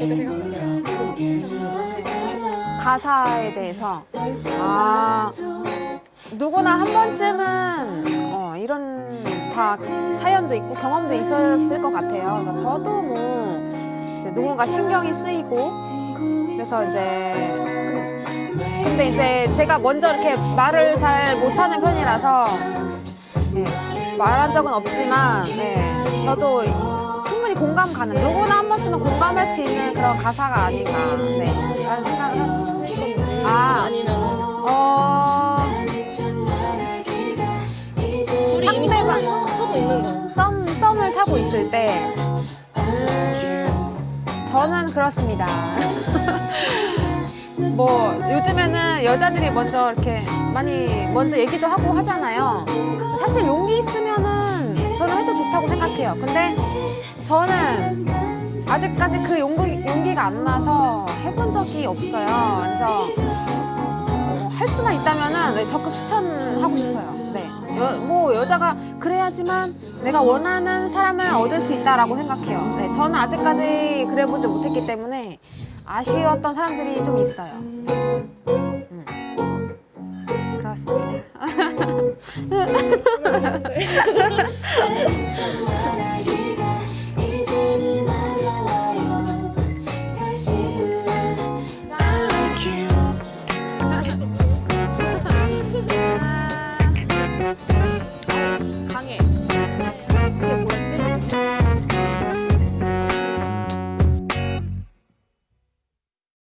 어떻게 생각하세요? 가사에 대해서 아 누구나 한 번쯤은 어, 이런 다 사연도 있고 경험도 있었을 것 같아요. 그러니까 저도 뭐 이제 누군가 신경이 쓰이고 그래서 이제 근- 근데 이제 제가 먼저 이렇게 말을 잘 못하는 편이라서 네, 말한 적은 없지만 네, 저도 공감 가는 누구나 한 번쯤은 공감할 수 있는 그런 가사가 아닌가 네, 라는 생각을 하죠. 아, 아니면은 어, 둘이 이미 상대방. 썸을 타고 있는 거. 썸, 썸을 타고 있을 때, 음, 저는 그렇습니다. 뭐, 요즘에는 여자들이 먼저 이렇게 많이 먼저 얘기도 하고 하잖아요. 사실 용기 해도 생각해요. 근데 저는 아직까지 그 용기, 용기가 안 나서 해본 적이 없어요. 그래서 어, 할 수만 있다면은 네, 적극 추천하고 싶어요. 네. 여, 뭐 여자가 그래야지만 내가 원하는 사람을 얻을 수 있다라고 생각해요. 네, 저는 아직까지 그래보지 못했기 때문에 아쉬웠던 사람들이 좀 있어요. 음. 그렇습니다.